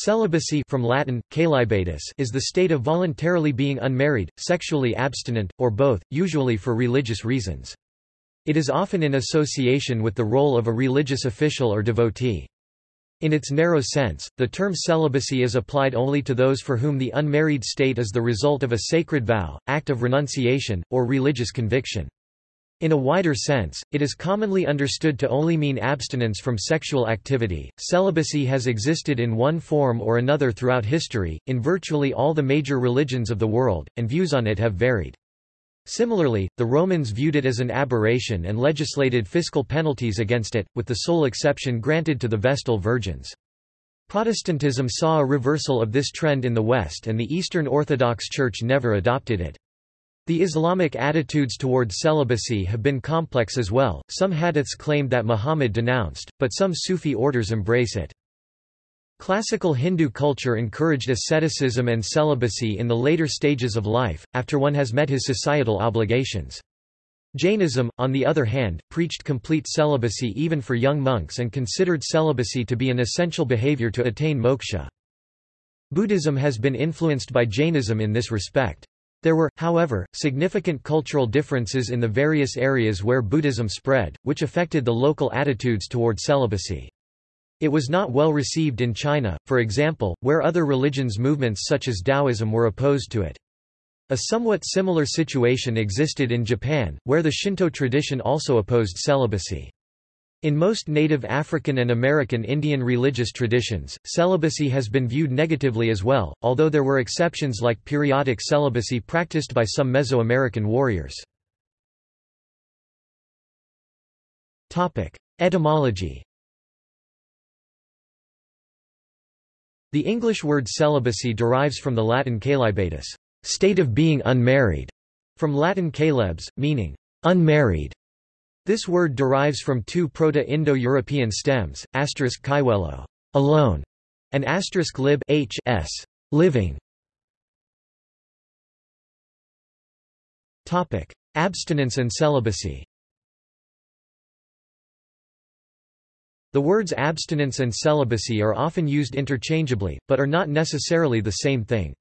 Celibacy from Latin, caelibatus is the state of voluntarily being unmarried, sexually abstinent, or both, usually for religious reasons. It is often in association with the role of a religious official or devotee. In its narrow sense, the term celibacy is applied only to those for whom the unmarried state is the result of a sacred vow, act of renunciation, or religious conviction. In a wider sense, it is commonly understood to only mean abstinence from sexual activity. Celibacy has existed in one form or another throughout history, in virtually all the major religions of the world, and views on it have varied. Similarly, the Romans viewed it as an aberration and legislated fiscal penalties against it, with the sole exception granted to the Vestal virgins. Protestantism saw a reversal of this trend in the West and the Eastern Orthodox Church never adopted it. The Islamic attitudes toward celibacy have been complex as well, some hadiths claim that Muhammad denounced, but some Sufi orders embrace it. Classical Hindu culture encouraged asceticism and celibacy in the later stages of life, after one has met his societal obligations. Jainism, on the other hand, preached complete celibacy even for young monks and considered celibacy to be an essential behavior to attain moksha. Buddhism has been influenced by Jainism in this respect. There were, however, significant cultural differences in the various areas where Buddhism spread, which affected the local attitudes toward celibacy. It was not well received in China, for example, where other religions movements such as Taoism were opposed to it. A somewhat similar situation existed in Japan, where the Shinto tradition also opposed celibacy. In most native African and American Indian religious traditions, celibacy has been viewed negatively as well, although there were exceptions like periodic celibacy practiced by some Mesoamerican warriors. Etymology The English word celibacy derives from the Latin caelibatus, state of being unmarried, from Latin caelebs, meaning unmarried. This word derives from two Proto-Indo-European stems, asterisk kaiwelo, alone, and asterisk lib h s, living. Topic: Abstinence and celibacy. The words abstinence and celibacy are often used interchangeably, but are not necessarily the same thing.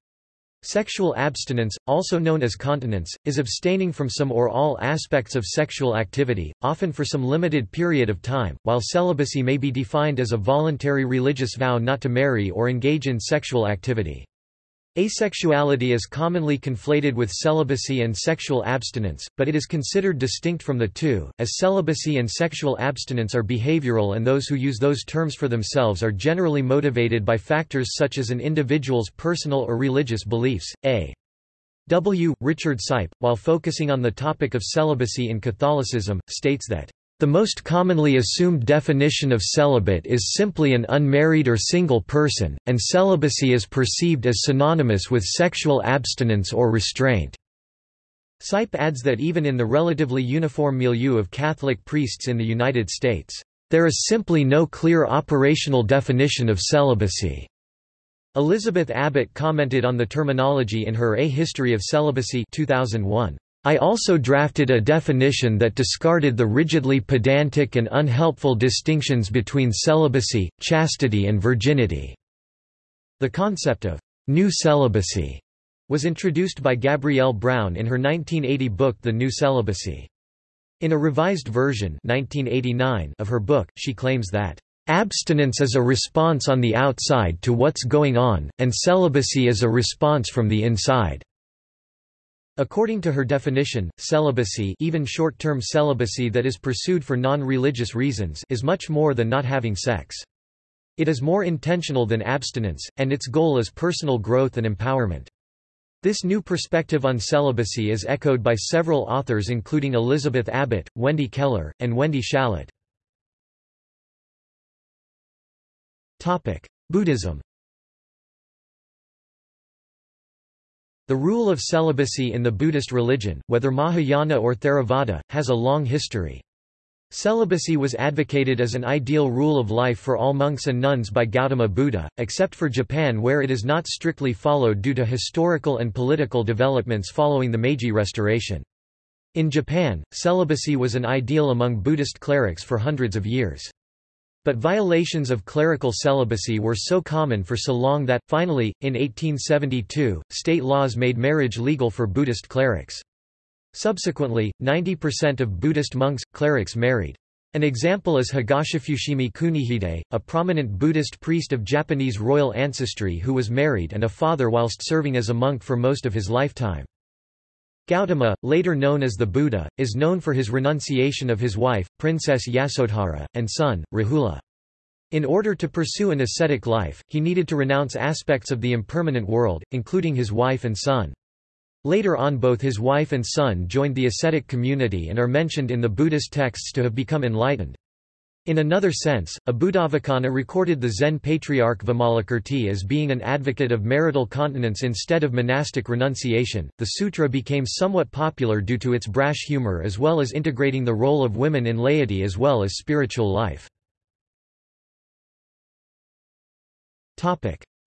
Sexual abstinence, also known as continence, is abstaining from some or all aspects of sexual activity, often for some limited period of time, while celibacy may be defined as a voluntary religious vow not to marry or engage in sexual activity. Asexuality is commonly conflated with celibacy and sexual abstinence, but it is considered distinct from the two, as celibacy and sexual abstinence are behavioral and those who use those terms for themselves are generally motivated by factors such as an individual's personal or religious beliefs. A. W. Richard Sipe, while focusing on the topic of celibacy in Catholicism, states that the most commonly assumed definition of celibate is simply an unmarried or single person, and celibacy is perceived as synonymous with sexual abstinence or restraint. Sipe adds that even in the relatively uniform milieu of Catholic priests in the United States, there is simply no clear operational definition of celibacy. Elizabeth Abbott commented on the terminology in her A History of Celibacy 2001. I also drafted a definition that discarded the rigidly pedantic and unhelpful distinctions between celibacy, chastity and virginity. The concept of new celibacy was introduced by Gabrielle Brown in her 1980 book The New Celibacy. In a revised version 1989 of her book, she claims that Abstinence is a response on the outside to what's going on, and celibacy is a response from the inside. According to her definition, celibacy even short-term celibacy that is pursued for non-religious reasons is much more than not having sex. It is more intentional than abstinence, and its goal is personal growth and empowerment. This new perspective on celibacy is echoed by several authors including Elizabeth Abbott, Wendy Keller, and Wendy Shalit. Buddhism The rule of celibacy in the Buddhist religion, whether Mahayana or Theravada, has a long history. Celibacy was advocated as an ideal rule of life for all monks and nuns by Gautama Buddha, except for Japan where it is not strictly followed due to historical and political developments following the Meiji Restoration. In Japan, celibacy was an ideal among Buddhist clerics for hundreds of years. But violations of clerical celibacy were so common for so long that, finally, in 1872, state laws made marriage legal for Buddhist clerics. Subsequently, 90% of Buddhist monks, clerics married. An example is Higashifushimi Kunihide, a prominent Buddhist priest of Japanese royal ancestry who was married and a father whilst serving as a monk for most of his lifetime. Gautama, later known as the Buddha, is known for his renunciation of his wife, Princess Yasodhara, and son, Rahula. In order to pursue an ascetic life, he needed to renounce aspects of the impermanent world, including his wife and son. Later on both his wife and son joined the ascetic community and are mentioned in the Buddhist texts to have become enlightened. In another sense, Abhudhavacana recorded the Zen patriarch Vimalakirti as being an advocate of marital continence instead of monastic renunciation. The sutra became somewhat popular due to its brash humor as well as integrating the role of women in laity as well as spiritual life.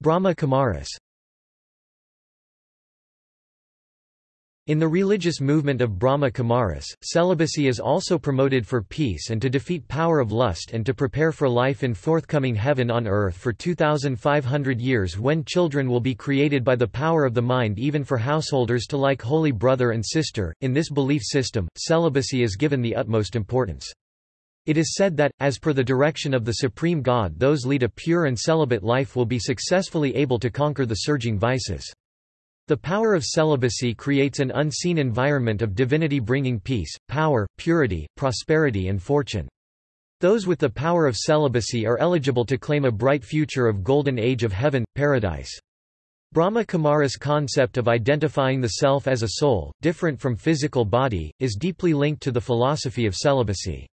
Brahma Kumaris In the religious movement of Brahma Kumaris, celibacy is also promoted for peace and to defeat power of lust and to prepare for life in forthcoming heaven on earth for 2,500 years when children will be created by the power of the mind even for householders to like holy brother and sister. In this belief system, celibacy is given the utmost importance. It is said that, as per the direction of the Supreme God those lead a pure and celibate life will be successfully able to conquer the surging vices. The power of celibacy creates an unseen environment of divinity bringing peace, power, purity, prosperity and fortune. Those with the power of celibacy are eligible to claim a bright future of golden age of heaven, paradise. Brahma Kumara's concept of identifying the self as a soul, different from physical body, is deeply linked to the philosophy of celibacy.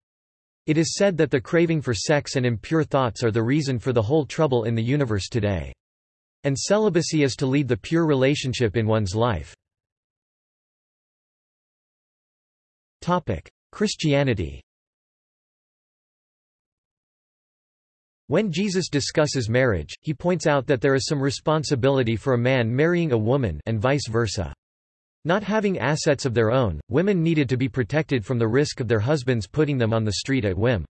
It is said that the craving for sex and impure thoughts are the reason for the whole trouble in the universe today. And celibacy is to lead the pure relationship in one's life. Christianity When Jesus discusses marriage, he points out that there is some responsibility for a man marrying a woman and vice versa. Not having assets of their own, women needed to be protected from the risk of their husbands putting them on the street at whim.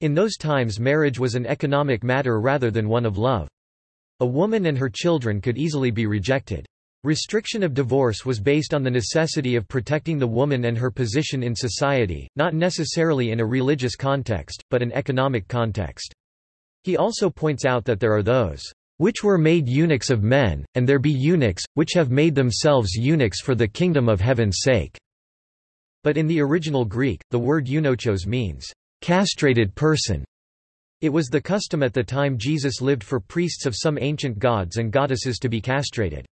In those times marriage was an economic matter rather than one of love. A woman and her children could easily be rejected. Restriction of divorce was based on the necessity of protecting the woman and her position in society, not necessarily in a religious context, but an economic context. He also points out that there are those which were made eunuchs of men, and there be eunuchs, which have made themselves eunuchs for the kingdom of heaven's sake." But in the original Greek, the word eunuchos means, castrated person. It was the custom at the time Jesus lived for priests of some ancient gods and goddesses to be castrated.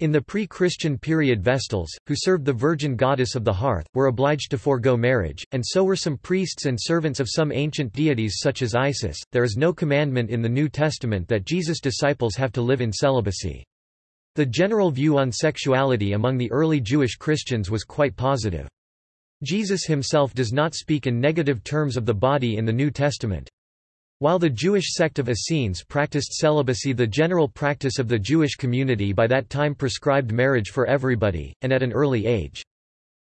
In the pre-Christian period Vestals, who served the virgin goddess of the hearth, were obliged to forego marriage, and so were some priests and servants of some ancient deities such as Isis. There is no commandment in the New Testament that Jesus' disciples have to live in celibacy. The general view on sexuality among the early Jewish Christians was quite positive. Jesus himself does not speak in negative terms of the body in the New Testament. While the Jewish sect of Essenes practiced celibacy the general practice of the Jewish community by that time prescribed marriage for everybody, and at an early age.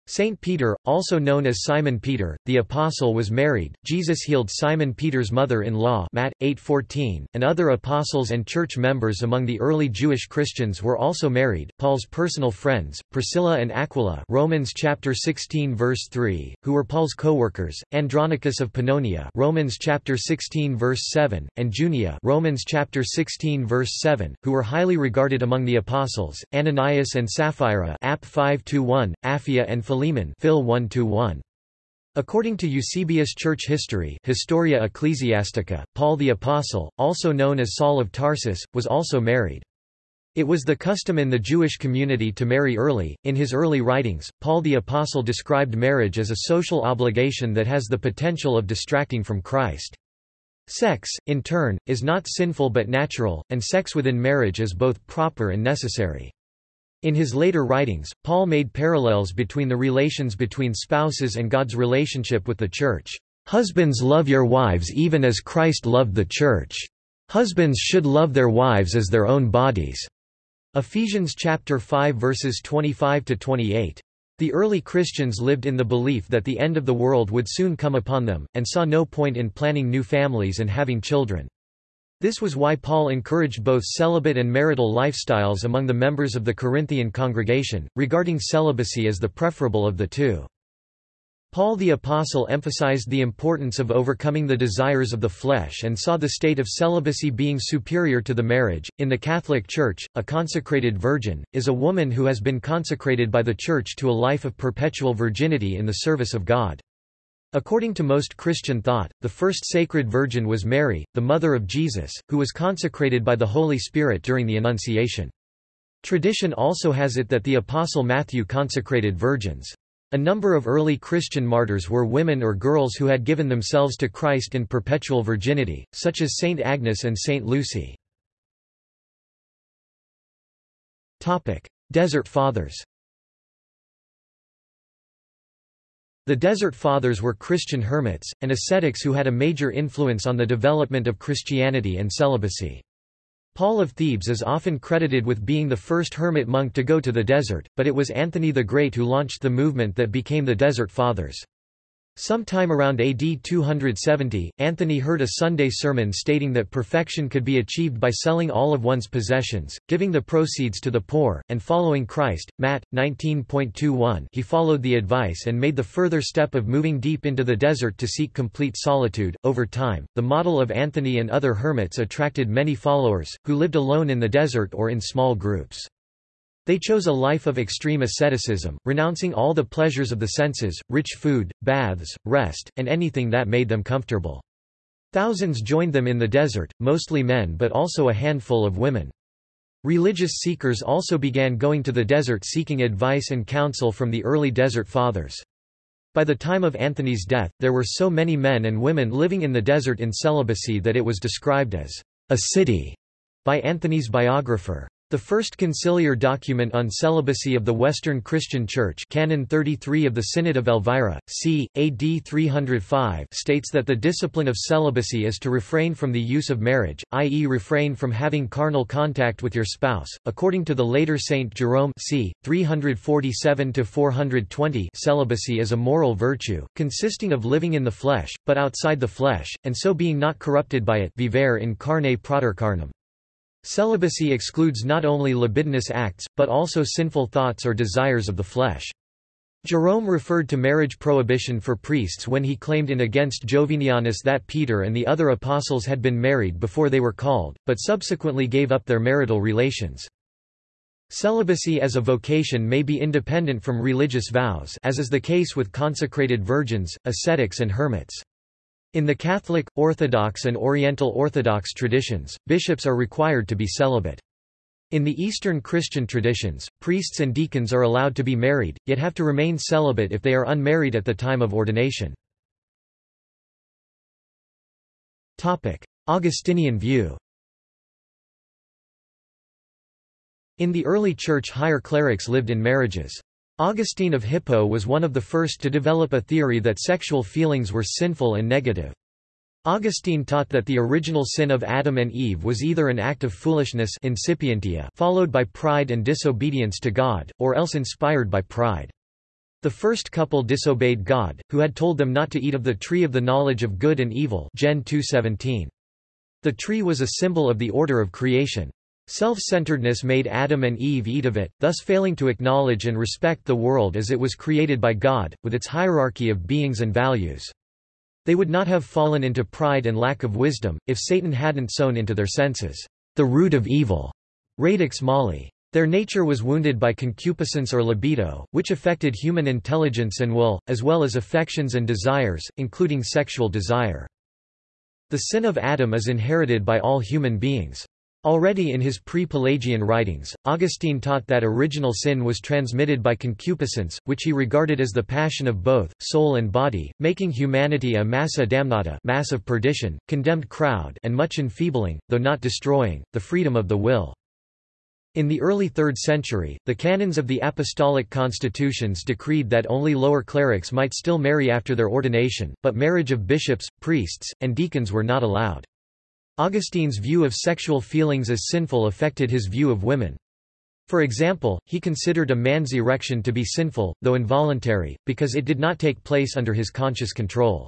Saint Peter, also known as Simon Peter, the apostle was married. Jesus healed Simon Peter's mother-in-law, Matt 8:14, and other apostles and church members among the early Jewish Christians were also married. Paul's personal friends, Priscilla and Aquila, Romans chapter 16 verse 3, who were Paul's co-workers, Andronicus of Pannonia, Romans chapter 16 verse 7, and Junia, Romans chapter 16 verse 7, who were highly regarded among the apostles, Ananias and Sapphira, App 5-1, Apphia and Philemon Phil 1 -1. According to Eusebius church history Historia Ecclesiastica, Paul the Apostle, also known as Saul of Tarsus, was also married. It was the custom in the Jewish community to marry early. In his early writings, Paul the Apostle described marriage as a social obligation that has the potential of distracting from Christ. Sex, in turn, is not sinful but natural, and sex within marriage is both proper and necessary. In his later writings, Paul made parallels between the relations between spouses and God's relationship with the Church. Husbands love your wives even as Christ loved the Church. Husbands should love their wives as their own bodies. Ephesians chapter 5 verses 25 to 28. The early Christians lived in the belief that the end of the world would soon come upon them, and saw no point in planning new families and having children. This was why Paul encouraged both celibate and marital lifestyles among the members of the Corinthian congregation, regarding celibacy as the preferable of the two. Paul the Apostle emphasized the importance of overcoming the desires of the flesh and saw the state of celibacy being superior to the marriage. In the Catholic Church, a consecrated virgin is a woman who has been consecrated by the Church to a life of perpetual virginity in the service of God. According to most Christian thought, the first sacred virgin was Mary, the mother of Jesus, who was consecrated by the Holy Spirit during the Annunciation. Tradition also has it that the Apostle Matthew consecrated virgins. A number of early Christian martyrs were women or girls who had given themselves to Christ in perpetual virginity, such as Saint Agnes and Saint Lucy. Desert Fathers The Desert Fathers were Christian hermits, and ascetics who had a major influence on the development of Christianity and celibacy. Paul of Thebes is often credited with being the first hermit monk to go to the desert, but it was Anthony the Great who launched the movement that became the Desert Fathers. Sometime around AD 270, Anthony heard a Sunday sermon stating that perfection could be achieved by selling all of one's possessions, giving the proceeds to the poor, and following Christ. Matt 19.21. He followed the advice and made the further step of moving deep into the desert to seek complete solitude. Over time, the model of Anthony and other hermits attracted many followers, who lived alone in the desert or in small groups. They chose a life of extreme asceticism, renouncing all the pleasures of the senses, rich food, baths, rest, and anything that made them comfortable. Thousands joined them in the desert, mostly men but also a handful of women. Religious seekers also began going to the desert seeking advice and counsel from the early Desert Fathers. By the time of Anthony's death, there were so many men and women living in the desert in celibacy that it was described as a city by Anthony's biographer. The first conciliar document on celibacy of the Western Christian Church Canon 33 of the Synod of Elvira, c. AD 305 states that the discipline of celibacy is to refrain from the use of marriage, i.e. refrain from having carnal contact with your spouse. According to the later Saint Jerome c. 347-420 celibacy is a moral virtue, consisting of living in the flesh, but outside the flesh, and so being not corrupted by it vivere in carne praeter carnem. Celibacy excludes not only libidinous acts, but also sinful thoughts or desires of the flesh. Jerome referred to marriage prohibition for priests when he claimed in Against Jovinianus that Peter and the other apostles had been married before they were called, but subsequently gave up their marital relations. Celibacy as a vocation may be independent from religious vows as is the case with consecrated virgins, ascetics and hermits. In the Catholic, Orthodox and Oriental Orthodox traditions, bishops are required to be celibate. In the Eastern Christian traditions, priests and deacons are allowed to be married, yet have to remain celibate if they are unmarried at the time of ordination. Augustinian view In the early Church higher clerics lived in marriages. Augustine of Hippo was one of the first to develop a theory that sexual feelings were sinful and negative. Augustine taught that the original sin of Adam and Eve was either an act of foolishness insipientia followed by pride and disobedience to God, or else inspired by pride. The first couple disobeyed God, who had told them not to eat of the tree of the knowledge of good and evil Gen 2:17. The tree was a symbol of the order of creation. Self-centeredness made Adam and Eve eat of it, thus failing to acknowledge and respect the world as it was created by God, with its hierarchy of beings and values. They would not have fallen into pride and lack of wisdom, if Satan hadn't sown into their senses, the root of evil, radix mali. Their nature was wounded by concupiscence or libido, which affected human intelligence and will, as well as affections and desires, including sexual desire. The sin of Adam is inherited by all human beings. Already in his pre-Pelagian writings, Augustine taught that original sin was transmitted by concupiscence, which he regarded as the passion of both, soul and body, making humanity a massa damnata mass of perdition, condemned crowd and much enfeebling, though not destroying, the freedom of the will. In the early 3rd century, the canons of the apostolic constitutions decreed that only lower clerics might still marry after their ordination, but marriage of bishops, priests, and deacons were not allowed. Augustine's view of sexual feelings as sinful affected his view of women. For example, he considered a man's erection to be sinful, though involuntary, because it did not take place under his conscious control.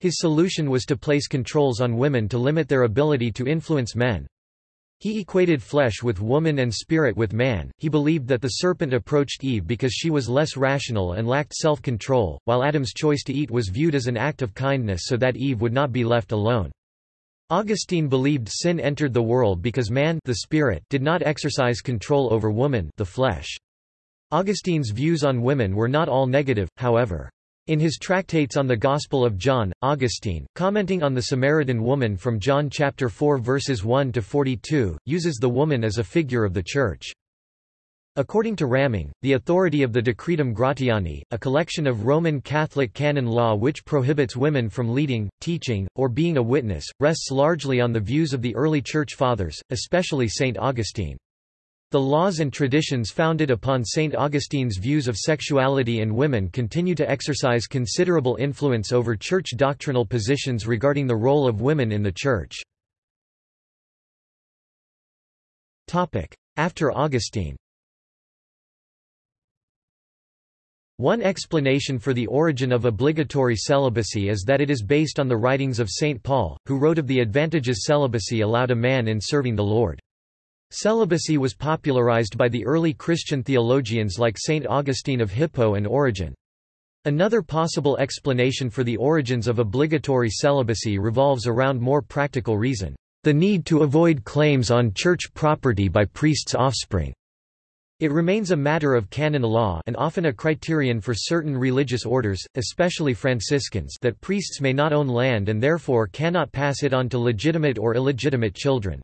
His solution was to place controls on women to limit their ability to influence men. He equated flesh with woman and spirit with man. He believed that the serpent approached Eve because she was less rational and lacked self control, while Adam's choice to eat was viewed as an act of kindness so that Eve would not be left alone. Augustine believed sin entered the world because man the spirit did not exercise control over woman the flesh. Augustine's views on women were not all negative, however. In his tractates on the Gospel of John, Augustine, commenting on the Samaritan woman from John chapter 4 verses 1 to 42, uses the woman as a figure of the Church. According to Raming, the authority of the Decretum Gratiani, a collection of Roman Catholic canon law which prohibits women from leading, teaching, or being a witness, rests largely on the views of the early Church Fathers, especially St. Augustine. The laws and traditions founded upon St. Augustine's views of sexuality and women continue to exercise considerable influence over Church doctrinal positions regarding the role of women in the Church. After Augustine One explanation for the origin of obligatory celibacy is that it is based on the writings of St. Paul, who wrote of the advantages celibacy allowed a man in serving the Lord. Celibacy was popularized by the early Christian theologians like St. Augustine of Hippo and Origen. Another possible explanation for the origins of obligatory celibacy revolves around more practical reason, the need to avoid claims on church property by priests' offspring. It remains a matter of canon law and often a criterion for certain religious orders, especially Franciscans that priests may not own land and therefore cannot pass it on to legitimate or illegitimate children.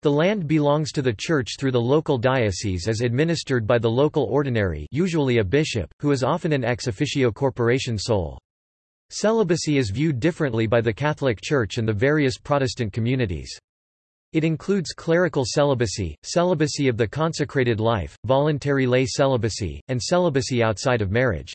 The land belongs to the church through the local diocese as administered by the local ordinary usually a bishop, who is often an ex officio corporation sole. Celibacy is viewed differently by the Catholic Church and the various Protestant communities. It includes clerical celibacy, celibacy of the consecrated life, voluntary lay celibacy, and celibacy outside of marriage.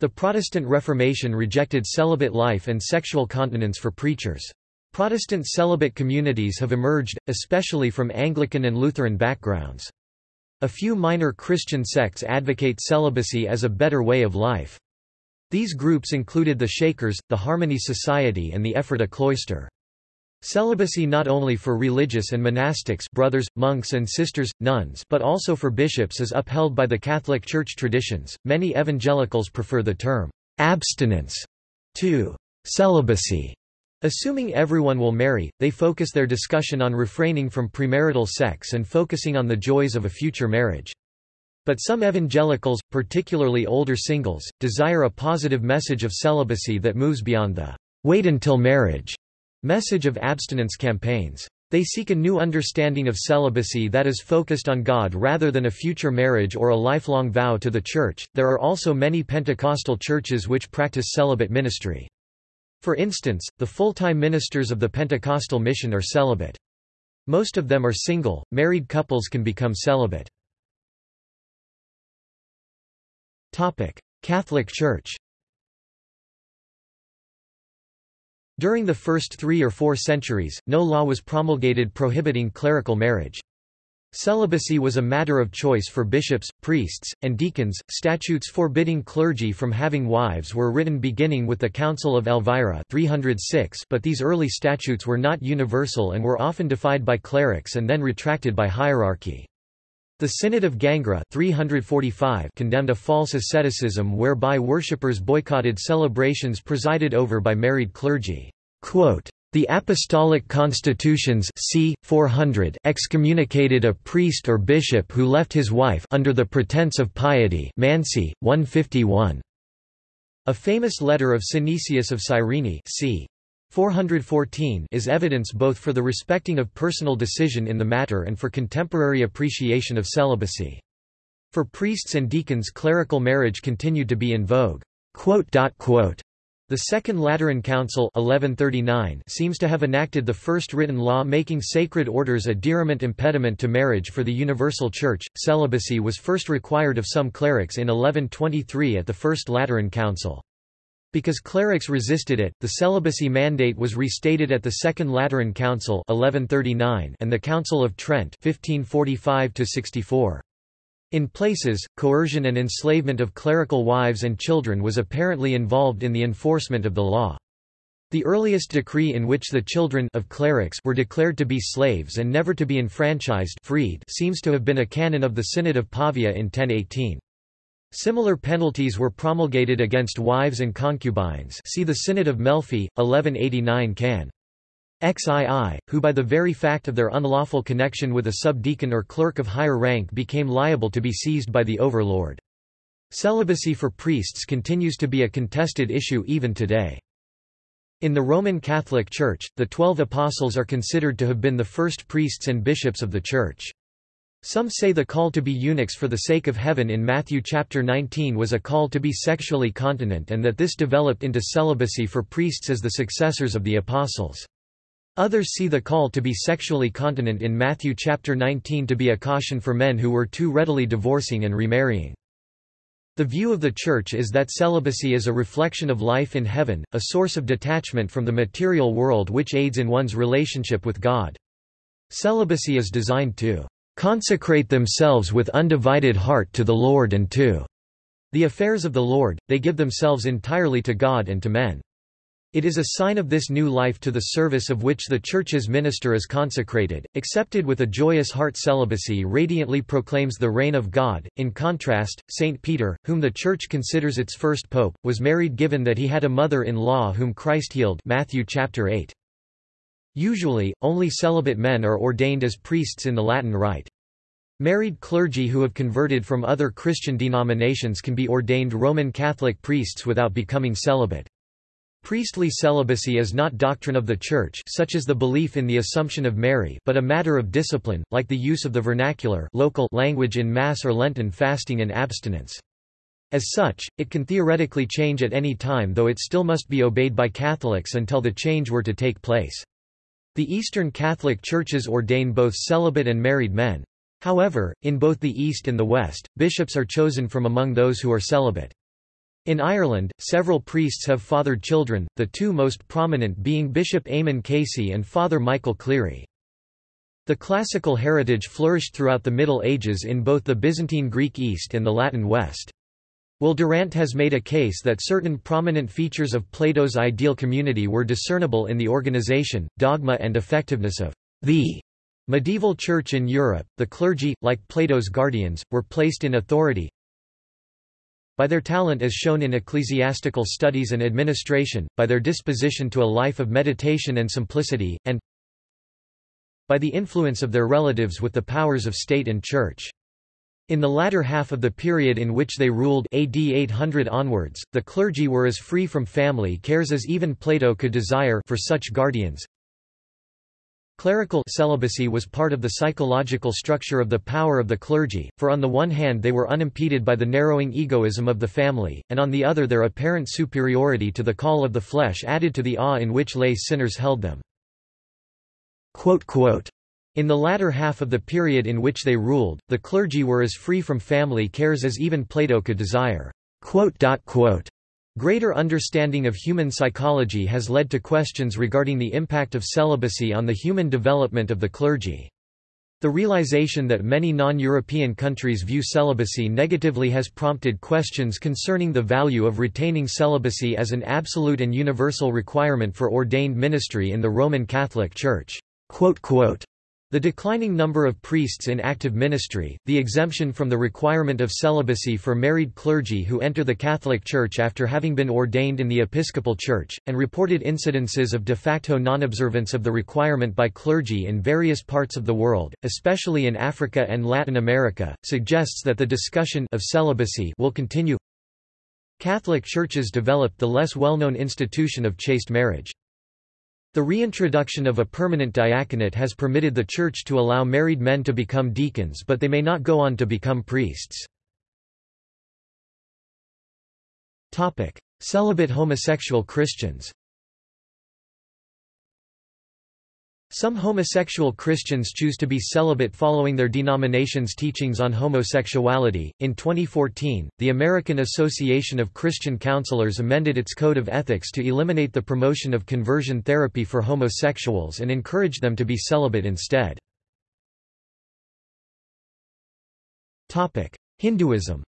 The Protestant Reformation rejected celibate life and sexual continence for preachers. Protestant celibate communities have emerged, especially from Anglican and Lutheran backgrounds. A few minor Christian sects advocate celibacy as a better way of life. These groups included the Shakers, the Harmony Society and the Ephrata Cloister. Celibacy not only for religious and monastics brothers, monks and sisters, nuns but also for bishops is upheld by the Catholic Church traditions. Many evangelicals prefer the term abstinence to celibacy. Assuming everyone will marry, they focus their discussion on refraining from premarital sex and focusing on the joys of a future marriage. But some evangelicals, particularly older singles, desire a positive message of celibacy that moves beyond the wait until marriage Message of abstinence campaigns. They seek a new understanding of celibacy that is focused on God rather than a future marriage or a lifelong vow to the Church. There are also many Pentecostal churches which practice celibate ministry. For instance, the full-time ministers of the Pentecostal mission are celibate. Most of them are single, married couples can become celibate. Catholic Church During the first three or four centuries, no law was promulgated prohibiting clerical marriage. Celibacy was a matter of choice for bishops, priests, and deacons. Statutes forbidding clergy from having wives were written beginning with the Council of Elvira 306, but these early statutes were not universal and were often defied by clerics and then retracted by hierarchy. The Synod of Gangra 345 condemned a false asceticism whereby worshippers boycotted celebrations presided over by married clergy. The Apostolic Constitutions c. 400 excommunicated a priest or bishop who left his wife under the pretense of piety Mansi, 151. A famous letter of Synesius of Cyrene c. 414 is evidence both for the respecting of personal decision in the matter and for contemporary appreciation of celibacy. For priests and deacons clerical marriage continued to be in vogue. The Second Lateran Council 1139 seems to have enacted the first written law making sacred orders a diriment impediment to marriage for the Universal Church. Celibacy was first required of some clerics in 1123 at the First Lateran Council. Because clerics resisted it, the celibacy mandate was restated at the Second Lateran Council 1139 and the Council of Trent 1545 -64. In places, coercion and enslavement of clerical wives and children was apparently involved in the enforcement of the law. The earliest decree in which the children of clerics were declared to be slaves and never to be enfranchised freed seems to have been a canon of the Synod of Pavia in 1018. Similar penalties were promulgated against wives and concubines see the Synod of Melfi, 1189 can. XII, who by the very fact of their unlawful connection with a subdeacon or clerk of higher rank became liable to be seized by the overlord. Celibacy for priests continues to be a contested issue even today. In the Roman Catholic Church, the Twelve Apostles are considered to have been the first priests and bishops of the Church. Some say the call to be eunuchs for the sake of heaven in Matthew chapter 19 was a call to be sexually continent and that this developed into celibacy for priests as the successors of the apostles. Others see the call to be sexually continent in Matthew chapter 19 to be a caution for men who were too readily divorcing and remarrying. The view of the Church is that celibacy is a reflection of life in heaven, a source of detachment from the material world which aids in one's relationship with God. Celibacy is designed to consecrate themselves with undivided heart to the Lord and to the affairs of the Lord, they give themselves entirely to God and to men. It is a sign of this new life to the service of which the Church's minister is consecrated, accepted with a joyous heart celibacy radiantly proclaims the reign of God. In contrast, St. Peter, whom the Church considers its first pope, was married given that he had a mother-in-law whom Christ healed Matthew chapter 8. Usually, only celibate men are ordained as priests in the Latin Rite. Married clergy who have converted from other Christian denominations can be ordained Roman Catholic priests without becoming celibate. Priestly celibacy is not doctrine of the Church such as the belief in the Assumption of Mary but a matter of discipline, like the use of the vernacular local language in Mass or Lenten fasting and abstinence. As such, it can theoretically change at any time though it still must be obeyed by Catholics until the change were to take place. The Eastern Catholic Churches ordain both celibate and married men. However, in both the East and the West, bishops are chosen from among those who are celibate. In Ireland, several priests have fathered children, the two most prominent being Bishop Eamon Casey and Father Michael Cleary. The classical heritage flourished throughout the Middle Ages in both the Byzantine Greek East and the Latin West. Will Durant has made a case that certain prominent features of Plato's ideal community were discernible in the organization, dogma and effectiveness of the medieval church in Europe. The clergy, like Plato's guardians, were placed in authority, by their talent as shown in ecclesiastical studies and administration, by their disposition to a life of meditation and simplicity, and by the influence of their relatives with the powers of state and church. In the latter half of the period in which they ruled AD 800 onwards, the clergy were as free from family cares as even Plato could desire for such guardians. Clerical celibacy was part of the psychological structure of the power of the clergy, for on the one hand they were unimpeded by the narrowing egoism of the family, and on the other their apparent superiority to the call of the flesh added to the awe in which lay sinners held them. In the latter half of the period in which they ruled, the clergy were as free from family cares as even Plato could desire. Greater understanding of human psychology has led to questions regarding the impact of celibacy on the human development of the clergy. The realization that many non-European countries view celibacy negatively has prompted questions concerning the value of retaining celibacy as an absolute and universal requirement for ordained ministry in the Roman Catholic Church. The declining number of priests in active ministry, the exemption from the requirement of celibacy for married clergy who enter the Catholic Church after having been ordained in the Episcopal Church, and reported incidences of de facto non-observance of the requirement by clergy in various parts of the world, especially in Africa and Latin America, suggests that the discussion of celibacy will continue. Catholic churches developed the less well-known institution of chaste marriage. The reintroduction of a permanent diaconate has permitted the Church to allow married men to become deacons but they may not go on to become priests. Celibate homosexual Christians Some homosexual Christians choose to be celibate following their denomination's teachings on homosexuality. In 2014, the American Association of Christian Counselors amended its code of ethics to eliminate the promotion of conversion therapy for homosexuals and encourage them to be celibate instead. Topic: Hinduism.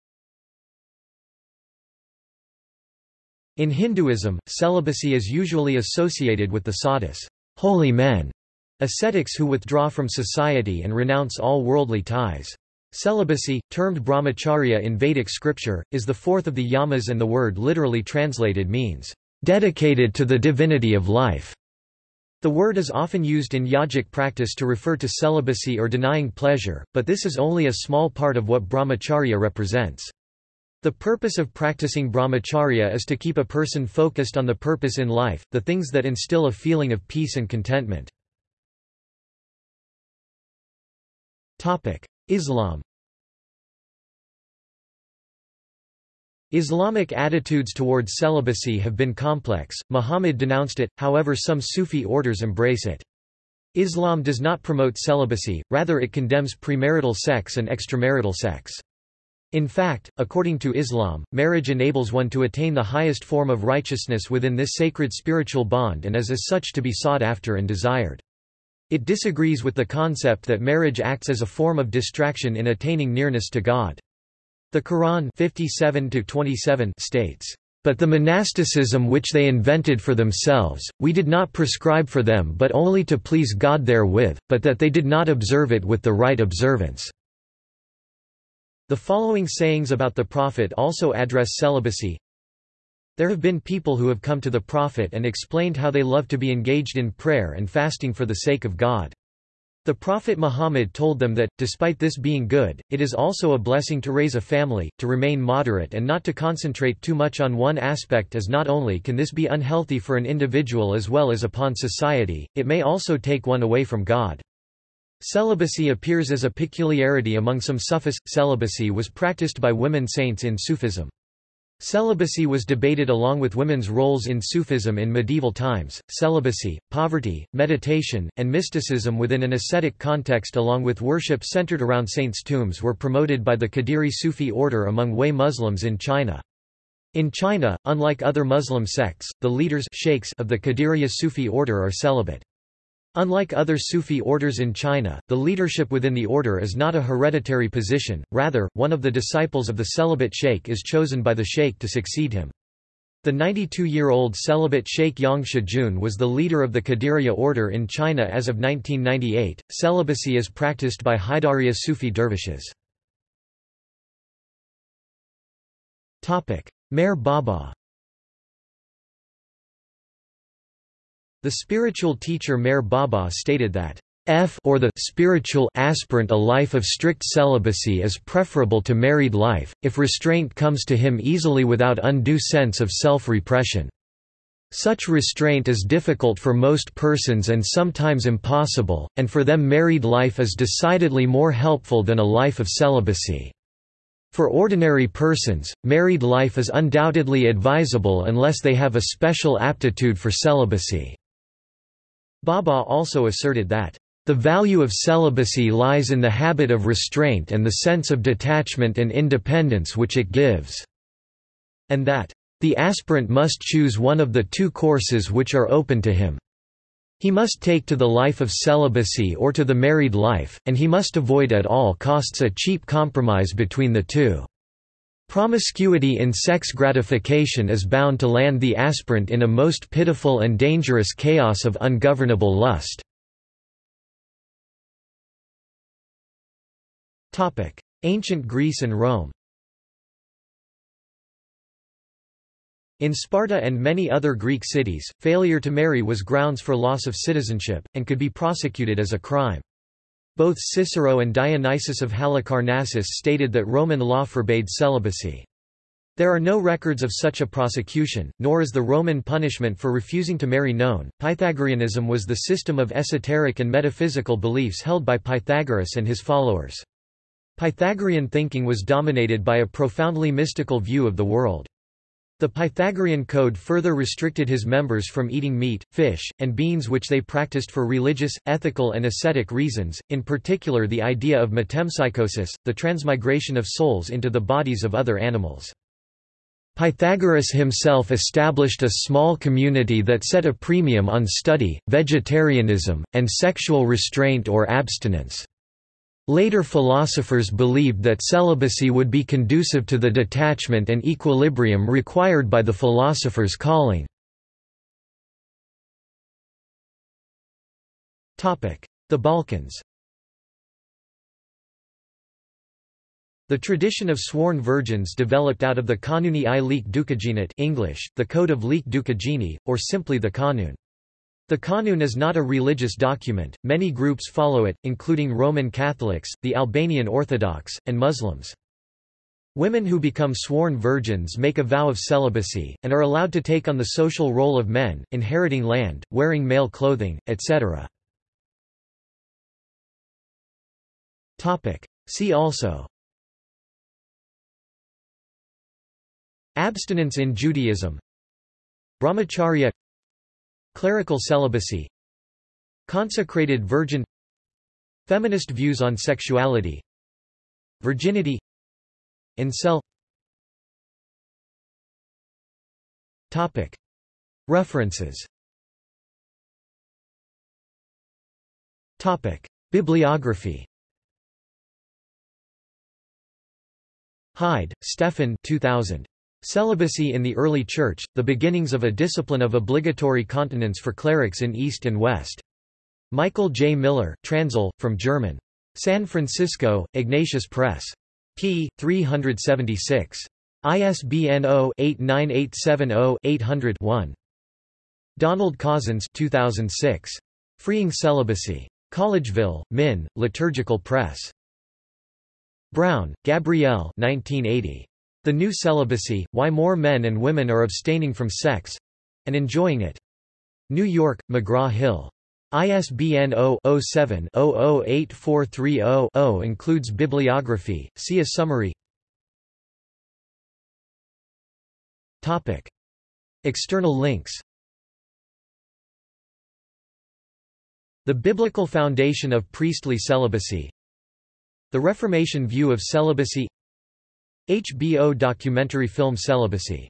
In Hinduism, celibacy is usually associated with the sadhus, holy men, Ascetics who withdraw from society and renounce all worldly ties. Celibacy, termed brahmacharya in Vedic scripture, is the fourth of the yamas and the word literally translated means, "...dedicated to the divinity of life." The word is often used in yogic practice to refer to celibacy or denying pleasure, but this is only a small part of what brahmacharya represents. The purpose of practicing brahmacharya is to keep a person focused on the purpose in life, the things that instill a feeling of peace and contentment. Islam Islamic attitudes towards celibacy have been complex, Muhammad denounced it, however some Sufi orders embrace it. Islam does not promote celibacy, rather it condemns premarital sex and extramarital sex. In fact, according to Islam, marriage enables one to attain the highest form of righteousness within this sacred spiritual bond and is as such to be sought after and desired. It disagrees with the concept that marriage acts as a form of distraction in attaining nearness to God. The Quran 57 states, "...but the monasticism which they invented for themselves, we did not prescribe for them but only to please God therewith, but that they did not observe it with the right observance." The following sayings about the Prophet also address celibacy, there have been people who have come to the Prophet and explained how they love to be engaged in prayer and fasting for the sake of God. The Prophet Muhammad told them that, despite this being good, it is also a blessing to raise a family, to remain moderate and not to concentrate too much on one aspect as not only can this be unhealthy for an individual as well as upon society, it may also take one away from God. Celibacy appears as a peculiarity among some Sufis. Celibacy was practiced by women saints in Sufism. Celibacy was debated along with women's roles in Sufism in medieval times. Celibacy, poverty, meditation, and mysticism within an ascetic context along with worship centered around saints' tombs were promoted by the Qadiri Sufi order among Hui Muslims in China. In China, unlike other Muslim sects, the leaders of the Qadiriya Sufi order are celibate. Unlike other Sufi orders in China, the leadership within the order is not a hereditary position, rather, one of the disciples of the celibate sheikh is chosen by the sheikh to succeed him. The 92-year-old celibate Sheikh Yang Shijun was the leader of the Qadiriya order in China as of 1998. Celibacy is practiced by Haidariya Sufi dervishes. Meher Baba The spiritual teacher Meher Baba stated that F or the spiritual aspirant a life of strict celibacy is preferable to married life, if restraint comes to him easily without undue sense of self-repression. Such restraint is difficult for most persons and sometimes impossible, and for them married life is decidedly more helpful than a life of celibacy. For ordinary persons, married life is undoubtedly advisable unless they have a special aptitude for celibacy. Baba also asserted that, "...the value of celibacy lies in the habit of restraint and the sense of detachment and independence which it gives," and that, "...the aspirant must choose one of the two courses which are open to him. He must take to the life of celibacy or to the married life, and he must avoid at all costs a cheap compromise between the two." Promiscuity in sex gratification is bound to land the aspirant in a most pitiful and dangerous chaos of ungovernable lust. Ancient Greece and Rome In Sparta and many other Greek cities, failure to marry was grounds for loss of citizenship, and could be prosecuted as a crime. Both Cicero and Dionysius of Halicarnassus stated that Roman law forbade celibacy. There are no records of such a prosecution, nor is the Roman punishment for refusing to marry known. Pythagoreanism was the system of esoteric and metaphysical beliefs held by Pythagoras and his followers. Pythagorean thinking was dominated by a profoundly mystical view of the world. The Pythagorean Code further restricted his members from eating meat, fish, and beans which they practiced for religious, ethical and ascetic reasons, in particular the idea of metempsychosis, the transmigration of souls into the bodies of other animals. Pythagoras himself established a small community that set a premium on study, vegetarianism, and sexual restraint or abstinence. Later philosophers believed that celibacy would be conducive to the detachment and equilibrium required by the philosopher's calling. The Balkans The tradition of sworn virgins developed out of the Kanuni i Lekë Dukagjinit English, the Code of Lekë Dukagjini, or simply the Kanun. The Kanun is not a religious document, many groups follow it, including Roman Catholics, the Albanian Orthodox, and Muslims. Women who become sworn virgins make a vow of celibacy, and are allowed to take on the social role of men, inheriting land, wearing male clothing, etc. See also Abstinence in Judaism Brahmacharya Clerical celibacy Consecrated virgin Feminist views on sexuality Virginity Incel Topic. References Topic. Bibliography Heid, Stefan 2000. Celibacy in the Early Church, The Beginnings of a Discipline of Obligatory Continence for Clerics in East and West. Michael J. Miller, Transl, from German. San Francisco, Ignatius Press. p. 376. ISBN 0-89870-800-1. Donald Cozzens 2006. Freeing Celibacy. Collegeville, Min, Liturgical Press. Brown, Gabrielle 1980. The New Celibacy, Why More Men and Women Are Abstaining from Sex—and Enjoying It. New York, McGraw-Hill. ISBN 0-07-008430-0 includes bibliography, see a summary. External links. The Biblical Foundation of Priestly Celibacy. The Reformation View of Celibacy HBO documentary film Celibacy